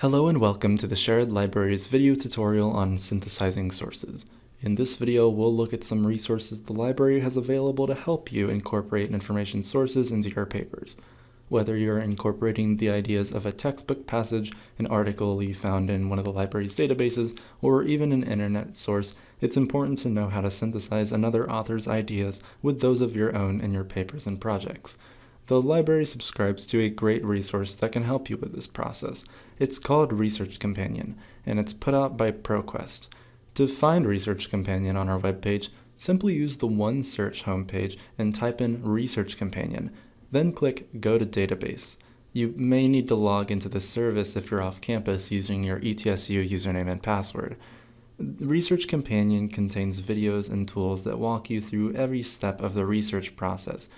Hello and welcome to the Sherrod Library's video tutorial on synthesizing sources. In this video, we'll look at some resources the library has available to help you incorporate information sources into your papers. Whether you're incorporating the ideas of a textbook passage, an article you found in one of the library's databases, or even an internet source, it's important to know how to synthesize another author's ideas with those of your own in your papers and projects. The library subscribes to a great resource that can help you with this process. It's called Research Companion, and it's put out by ProQuest. To find Research Companion on our webpage, simply use the OneSearch homepage and type in Research Companion, then click Go to Database. You may need to log into the service if you're off campus using your ETSU username and password. Research Companion contains videos and tools that walk you through every step of the research process,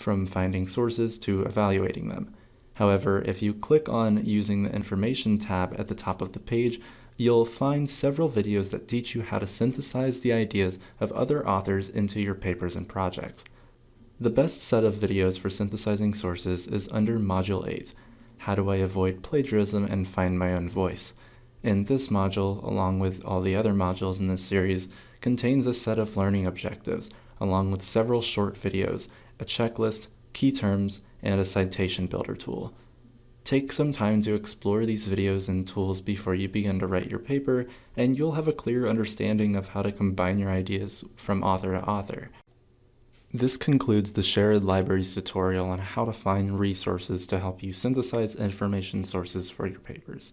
from finding sources to evaluating them. However, if you click on using the Information tab at the top of the page, you'll find several videos that teach you how to synthesize the ideas of other authors into your papers and projects. The best set of videos for synthesizing sources is under Module 8, How Do I Avoid Plagiarism and Find My Own Voice. In this module, along with all the other modules in this series, contains a set of learning objectives, along with several short videos a checklist, key terms, and a citation builder tool. Take some time to explore these videos and tools before you begin to write your paper, and you'll have a clear understanding of how to combine your ideas from author to author. This concludes the Sherrod Library's tutorial on how to find resources to help you synthesize information sources for your papers.